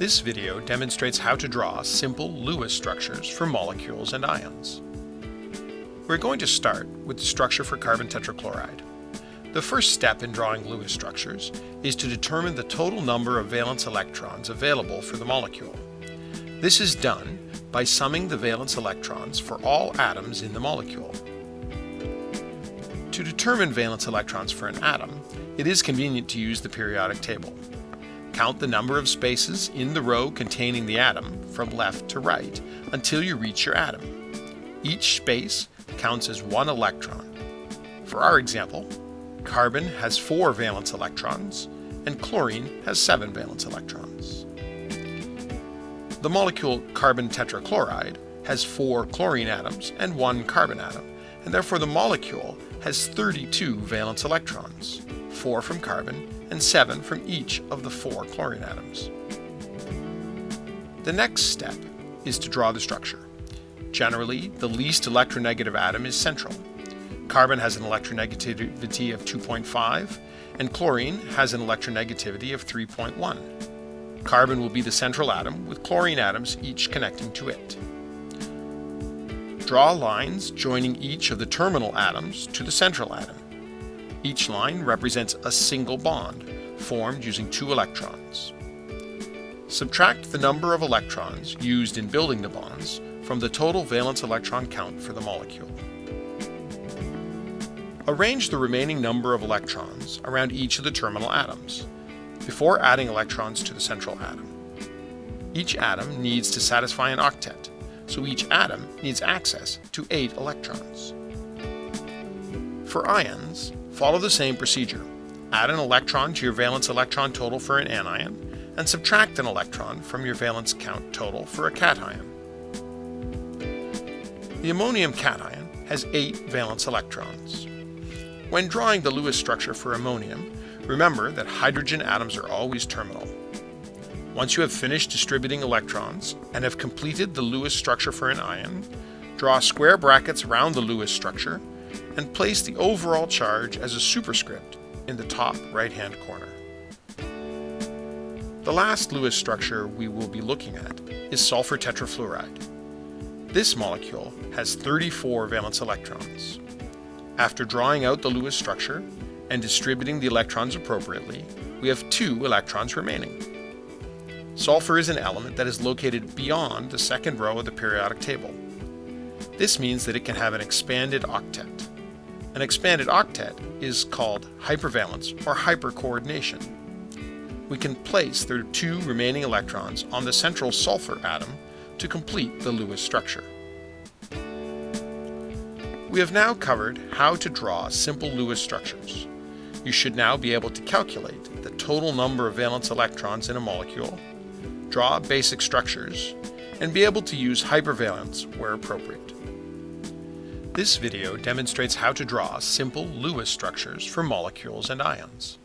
This video demonstrates how to draw simple Lewis structures for molecules and ions. We're going to start with the structure for carbon tetrachloride. The first step in drawing Lewis structures is to determine the total number of valence electrons available for the molecule. This is done by summing the valence electrons for all atoms in the molecule. To determine valence electrons for an atom, it is convenient to use the periodic table. Count the number of spaces in the row containing the atom from left to right until you reach your atom. Each space counts as one electron. For our example, carbon has four valence electrons and chlorine has seven valence electrons. The molecule carbon tetrachloride has four chlorine atoms and one carbon atom, and therefore the molecule has 32 valence electrons, 4 from carbon and 7 from each of the four chlorine atoms. The next step is to draw the structure. Generally, the least electronegative atom is central. Carbon has an electronegativity of 2.5, and chlorine has an electronegativity of 3.1. Carbon will be the central atom, with chlorine atoms each connecting to it. Draw lines joining each of the terminal atoms to the central atom. Each line represents a single bond, formed using two electrons. Subtract the number of electrons used in building the bonds from the total valence electron count for the molecule. Arrange the remaining number of electrons around each of the terminal atoms, before adding electrons to the central atom. Each atom needs to satisfy an octet, so each atom needs access to 8 electrons. For ions, follow the same procedure. Add an electron to your valence electron total for an anion, and subtract an electron from your valence count total for a cation. The ammonium cation has 8 valence electrons. When drawing the Lewis structure for ammonium, remember that hydrogen atoms are always terminal. Once you have finished distributing electrons and have completed the Lewis structure for an ion, draw square brackets around the Lewis structure and place the overall charge as a superscript in the top right-hand corner. The last Lewis structure we will be looking at is sulfur tetrafluoride. This molecule has 34 valence electrons. After drawing out the Lewis structure and distributing the electrons appropriately, we have two electrons remaining. Sulfur is an element that is located beyond the second row of the periodic table. This means that it can have an expanded octet. An expanded octet is called hypervalence or hypercoordination. We can place the two remaining electrons on the central sulfur atom to complete the Lewis structure. We have now covered how to draw simple Lewis structures. You should now be able to calculate the total number of valence electrons in a molecule draw basic structures, and be able to use hypervalence where appropriate. This video demonstrates how to draw simple Lewis structures for molecules and ions.